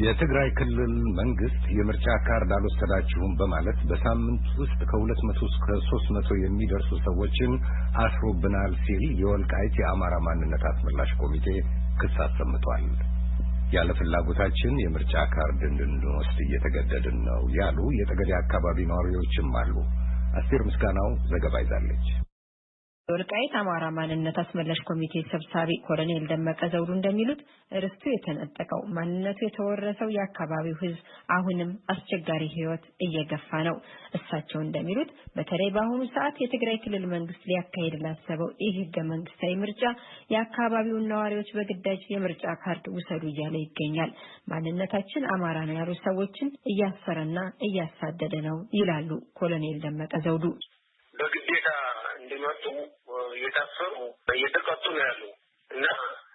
የትግራይ ክልል መንግስት የምርጫ ካርድ አልወሰዳችሁም በማለት በሳምንት ውስጥ ከሁለት መቶ እስከ ሶስት መቶ የሚደርሱ ሰዎችን አስሮብናል ሲል የወልቃይት የአማራ ማንነት አስመላሽ ኮሚቴ ክስ አሰምቷል። ያለ ፍላጎታችን የምርጫ ካርድ እንድንወስድ እየተገደድን ነው ያሉ የጠገዴ አካባቢ ነዋሪዎችም አሉ። አስቴር ምስጋናው ዘገባ ይዛለች። የወልቃይት አማራ ማንነት አስመላሽ ኮሚቴ ሰብሳቢ ኮሎኔል ደመቀ ዘውዱ እንደሚሉት ርስቱ የተነጠቀው ማንነቱ የተወረሰው የአካባቢው ሕዝብ አሁንም አስቸጋሪ ሕይወት እየገፋ ነው። እሳቸው እንደሚሉት በተለይ በአሁኑ ሰዓት የትግራይ ክልል መንግስት ሊያካሄድ ላሰበው ይህ ህገ መንግስታዊ ምርጫ የአካባቢውን ነዋሪዎች በግዳጅ የምርጫ ካርድ ውሰዱ እያለ ይገኛል። ማንነታችን አማራ ነው ያሉ ሰዎችን እያሰረና እያሳደደ ነው ይላሉ ኮሎኔል ደመቀ ዘውዱ። እየታሰሩ እየተቀጡ ነው ያሉ እና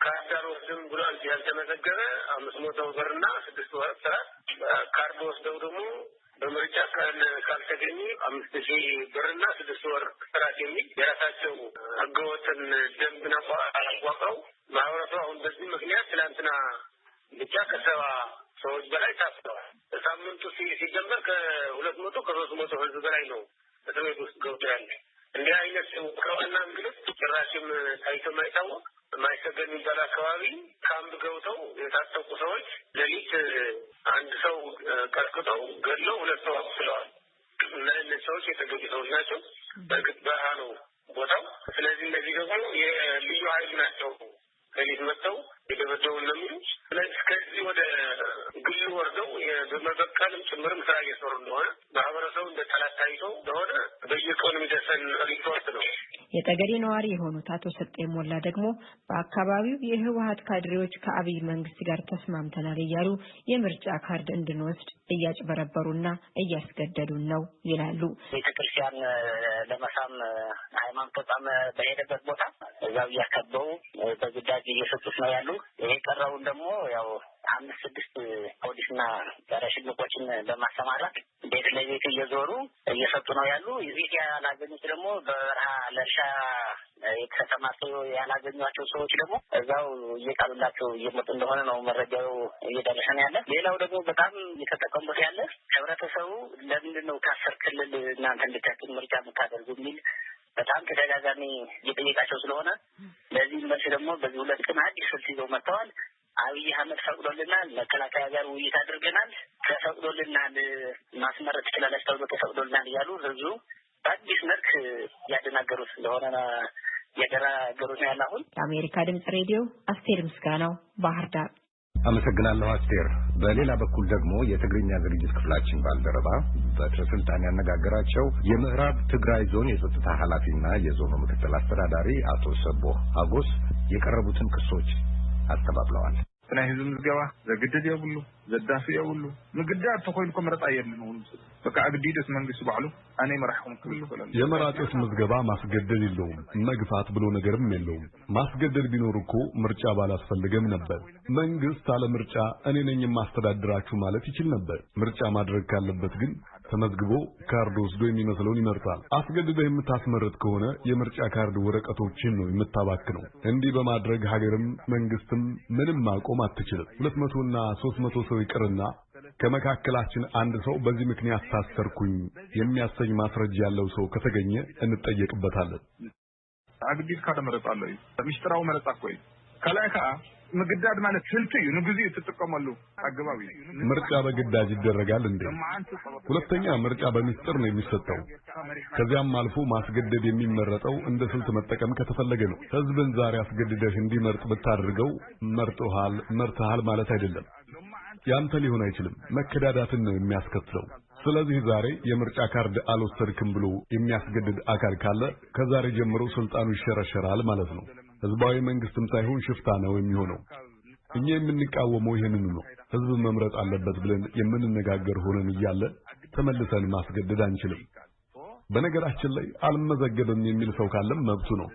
ካርድ አልወስድም ብሏል ያልተመዘገበ አምስት መቶ ብርና ስድስት ወር እስራት ካርድ ወስደው ደግሞ በምርጫ ካልተገኙ አምስት ሺህ ብርና ስድስት ወር እስራት የሚል የራሳቸው ህገወጥን ደንብን አቋቁረው ማህበረሰቡ አሁን በዚህ ምክንያት ትላንትና ብቻ ከሰባ ሰዎች በላይ ታስረዋል። ሳምንቱ ሲጀመር ከሁለት መቶ ከሶስት መቶ ህዝብ በላይ ነው እስር ቤት ውስጥ ገብቶ ያለ እንዲህ አይነት ከዋና ጭራሽም ታይቶ የማይታወቅ ማይሰገድ የሚባል አካባቢ ካምፕ ገብተው የታጠቁ ሰዎች ሌሊት አንድ ሰው ቀጥቅጠው ገድለው ሁለት ሰው አቁስለዋል። እና እነዚህ ሰዎች የተገኙ ሰዎች ናቸው። በእርግጥ በረሃ ነው ቦታው። ስለዚህ እነዚህ ደግሞ የልዩ ኃይል ናቸው። ሌሊት መጥተው የደበደቡን ነው ስለዚህ ከዚህ ወደ ግል ወርደው በመበቀልም ጭምርም ስራ እየሰሩ እንደሆነ ማህበረሰቡ እንደ ጠላት ታይቶ እንደሆነ በየቀኑ የሚደርሰን ሪፖርት ነው። የጠገዴ ነዋሪ የሆኑት አቶ ሰጤ ሞላ ደግሞ በአካባቢው የህወሀት ካድሬዎች ከአብይ መንግስት ጋር ተስማምተናል እያሉ የምርጫ ካርድ እንድንወስድ እያጭበረበሩና እያስገደዱን ነው ይላሉ። ቤተክርስቲያን ለመሳም ሃይማኖት ተቋም በሄደበት ቦታ እዛው እያከበው በግዳጅ እየሰጡት ነው ያሉ። ይሄ ቀረውን ደግሞ ያው አምስት ስድስት ፖሊስና ጸረ ሽምቆችን በማሰማራት ቤት ለቤት እየዞሩ እየሰጡ ነው ያሉ። ቤት ያላገኙት ደግሞ በበረሃ ለእርሻ የተሰማርተው ያላገኟቸው ሰዎች ደግሞ እዛው እየጣሉላቸው እየመጡ እንደሆነ ነው መረጃው እየደረሰን ያለ። ሌላው ደግሞ በጣም እየተጠቀሙበት ያለ ህብረተሰቡ ለምንድን ነው ከአስር ክልል እናንተ እንድታችን ምርጫ የምታደርጉ የሚል በጣም ተደጋጋሚ እየጠየቃቸው ስለሆነ ለዚህ መልስ ደግሞ በዚህ ሁለት ቀን አዲስ ስልት ይዘው መጥተዋል። አብይ አህመድ ፈቅዶልናል፣ መከላከያ ጋር ውይይት አድርገናል፣ ተፈቅዶልናል፣ ማስመረጥ ትችላለች ተብሎ ተፈቅዶልናል እያሉ ህዝቡ በአዲስ መልክ ያደናገሩት እንደሆነ እያደናገሩት ነው ያለ። አሁን የአሜሪካ ድምጽ ሬዲዮ አስቴር ምስጋናው ባህር ዳር። አመሰግናለሁ አስቴር። በሌላ በኩል ደግሞ የትግርኛ ዝግጅት ክፍላችን ባልደረባ በትረ ስልጣን ያነጋገራቸው የምዕራብ ትግራይ ዞን የጸጥታ ኃላፊና የዞኑ ምክትል አስተዳዳሪ አቶ ሰቦህ አጎስ የቀረቡትን ክሶች አስተባብለዋል። ናይ ህዝቢ ምዝገባ ዘግድድ የብሉ ዘዳፊ የብሉ ምግዳድ ተኮይንኮ መረጣ የለን ሆኑ በቃ አግዲደስ መንግስት ባዕሉ አነ መራሕኩም ክብል ይፈላል የመራጮች ምዝገባ ማስገደድ የለውም፣ መግፋት ብሎ ነገርም የለውም። ማስገደድ ቢኖር እኮ ምርጫ ባላስፈልገም ነበር። መንግስት አለ ምርጫ እኔ ነኝ የማስተዳድራችሁ ማለት ይችል ነበር። ምርጫ ማድረግ ካለበት ግን ተመዝግቦ ካርድ ወስዶ የሚመስለውን ይመርጣል። አስገድደህ የምታስመርጥ ከሆነ የምርጫ ካርድ ወረቀቶችን ነው የምታባክነው። እንዲህ በማድረግ ሀገርም መንግስትም ምንም ማቆም አትችልም። ሁለት መቶና ሶስት መቶ ሰው ይቅርና ከመካከላችን አንድ ሰው በዚህ ምክንያት ታሰርኩኝ የሚያሰኝ ማስረጃ ያለው ሰው ከተገኘ እንጠየቅበታለን። አግዲድካ መረጣ ኣሎ እዩ ምስጢራዊ ካልኣይ ከዓ ምግዳድ ማለት ስልት እዩ ንግዚኡ ትጥቀመሉ አገባብ እዩ ምርጫ በግዳጅ ይደረጋል እንዴ? ሁለተኛ ምርጫ በሚስጥር ነው የሚሰጠው። ከዚያም አልፎ ማስገደድ የሚመረጠው እንደ ስልት መጠቀም ከተፈለገ ነው። ህዝብን ዛሬ አስገድደህ እንዲመርጥ ብታደርገው መርጦሃል፣ መርተሃል ማለት አይደለም። ያንተ ሊሆን አይችልም። መከዳዳትን ነው የሚያስከትለው። ስለዚህ ዛሬ የምርጫ ካርድ አልወሰድክም ብሎ የሚያስገድድ አካል ካለ ከዛሬ ጀምሮ ስልጣኑ ይሸረሸራል ማለት ነው። ህዝባዊ መንግስትም ሳይሆን ሽፍታ ነው የሚሆነው። እኛ የምንቃወመው ይህንኑ ነው። ህዝብ መምረጥ አለበት ብለን የምንነጋገር ሆነን እያለ ተመልሰን ማስገደድ አንችልም። በነገራችን ላይ አልመዘገብም የሚል ሰው ካለም መብቱ ነው።